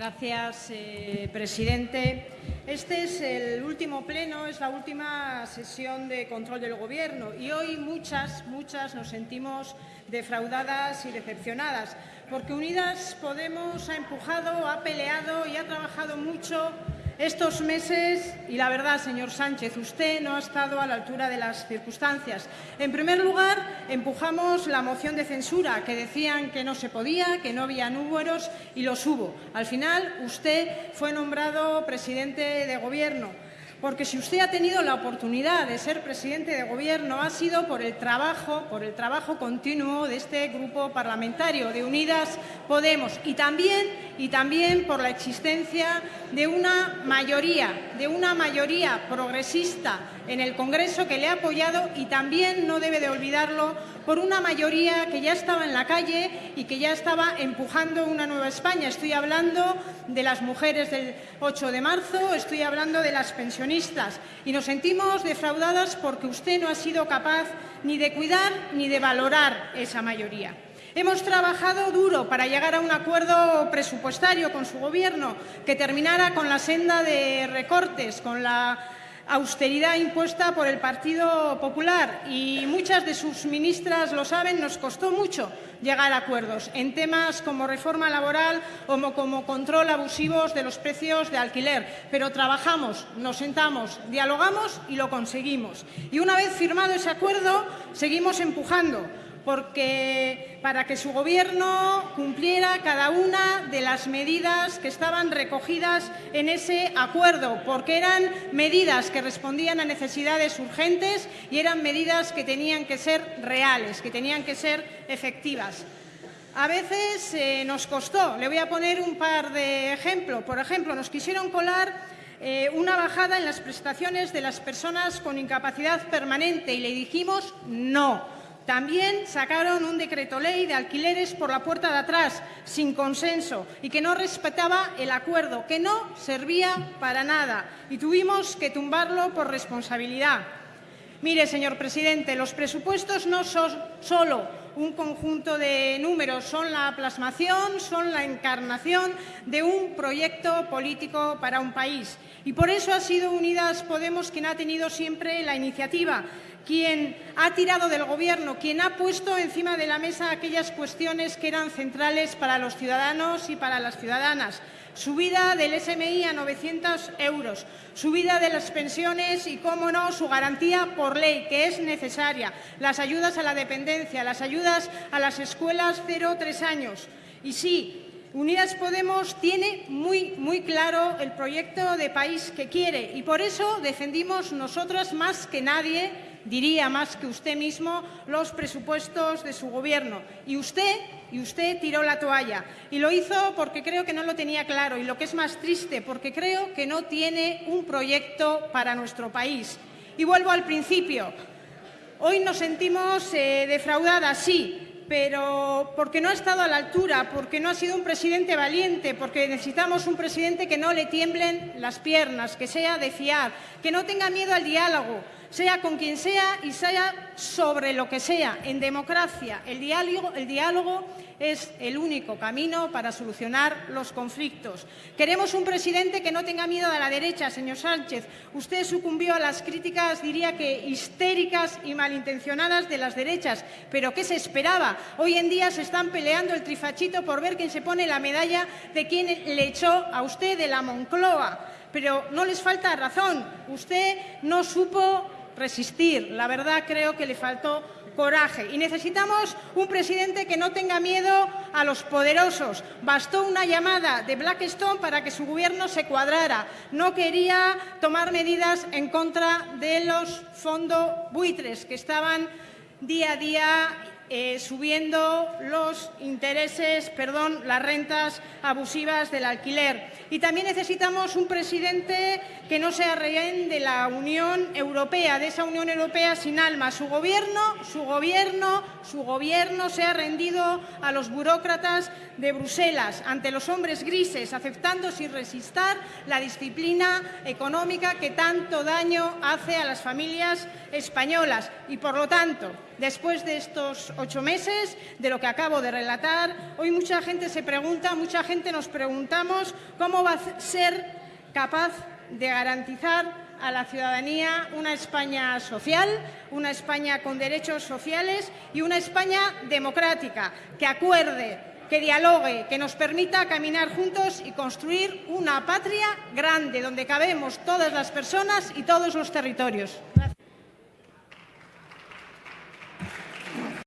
Gracias, eh, presidente. Este es el último pleno, es la última sesión de control del Gobierno y hoy muchas, muchas nos sentimos defraudadas y decepcionadas porque Unidas Podemos ha empujado, ha peleado y ha trabajado mucho estos meses y la verdad, señor Sánchez, usted no ha estado a la altura de las circunstancias. En primer lugar, empujamos la moción de censura, que decían que no se podía, que no había números y los hubo. Al final, usted fue nombrado presidente de Gobierno. Porque si usted ha tenido la oportunidad de ser presidente de Gobierno ha sido por el trabajo, por el trabajo continuo de este grupo parlamentario de Unidas Podemos y también, y también por la existencia de una mayoría, de una mayoría progresista en el Congreso que le ha apoyado y también, no debe de olvidarlo, por una mayoría que ya estaba en la calle y que ya estaba empujando una nueva España. Estoy hablando de las mujeres del 8 de marzo, estoy hablando de las pensionistas y nos sentimos defraudadas porque usted no ha sido capaz ni de cuidar ni de valorar esa mayoría. Hemos trabajado duro para llegar a un acuerdo presupuestario con su Gobierno que terminara con la senda de recortes, con la austeridad impuesta por el Partido Popular y muchas de sus ministras lo saben, nos costó mucho llegar a acuerdos en temas como reforma laboral o como control abusivos de los precios de alquiler. Pero trabajamos, nos sentamos, dialogamos y lo conseguimos. Y una vez firmado ese acuerdo, seguimos empujando porque para que su Gobierno cumpliera cada una de las medidas que estaban recogidas en ese acuerdo, porque eran medidas que respondían a necesidades urgentes y eran medidas que tenían que ser reales, que tenían que ser efectivas. A veces eh, nos costó. Le voy a poner un par de ejemplos. Por ejemplo, nos quisieron colar eh, una bajada en las prestaciones de las personas con incapacidad permanente y le dijimos no también sacaron un decreto ley de alquileres por la puerta de atrás, sin consenso, y que no respetaba el acuerdo, que no servía para nada, y tuvimos que tumbarlo por responsabilidad. Mire, señor presidente, los presupuestos no son solo un conjunto de números, son la plasmación, son la encarnación de un proyecto político para un país. Y por eso ha sido Unidas Podemos quien ha tenido siempre la iniciativa quien ha tirado del Gobierno, quien ha puesto encima de la mesa aquellas cuestiones que eran centrales para los ciudadanos y para las ciudadanas. Subida del SMI a 900 euros, subida de las pensiones y, cómo no, su garantía por ley, que es necesaria, las ayudas a la dependencia, las ayudas a las escuelas 0-3 años. Y sí, Unidas Podemos tiene muy, muy claro el proyecto de país que quiere y por eso defendimos nosotras más que nadie diría más que usted mismo, los presupuestos de su Gobierno. Y usted, y usted tiró la toalla. Y lo hizo porque creo que no lo tenía claro. Y lo que es más triste, porque creo que no tiene un proyecto para nuestro país. Y vuelvo al principio. Hoy nos sentimos eh, defraudadas, sí, pero porque no ha estado a la altura, porque no ha sido un presidente valiente, porque necesitamos un presidente que no le tiemblen las piernas, que sea de fiar, que no tenga miedo al diálogo, sea con quien sea y sea sobre lo que sea. En democracia, el diálogo, el diálogo es el único camino para solucionar los conflictos. Queremos un presidente que no tenga miedo a la derecha, señor Sánchez. Usted sucumbió a las críticas, diría que histéricas y malintencionadas de las derechas. ¿Pero qué se esperaba? Hoy en día se están peleando el trifachito por ver quién se pone la medalla de quién le echó a usted de la Moncloa. Pero no les falta razón. Usted no supo resistir. La verdad creo que le faltó coraje. Y necesitamos un presidente que no tenga miedo a los poderosos. Bastó una llamada de Blackstone para que su gobierno se cuadrara. No quería tomar medidas en contra de los fondos buitres que estaban día a día eh, subiendo los intereses, perdón, las rentas abusivas del alquiler. Y también necesitamos un presidente que no sea rehén de la Unión Europea, de esa Unión Europea sin alma. Su gobierno, su gobierno, su gobierno se ha rendido a los burócratas de Bruselas, ante los hombres grises, aceptando sin resistir la disciplina económica que tanto daño hace a las familias españolas. Y, por lo tanto, después de estos ocho meses, de lo que acabo de relatar, hoy mucha gente se pregunta, mucha gente nos preguntamos cómo va a ser capaz de garantizar a la ciudadanía una España social, una España con derechos sociales y una España democrática, que acuerde, que dialogue, que nos permita caminar juntos y construir una patria grande donde cabemos todas las personas y todos los territorios.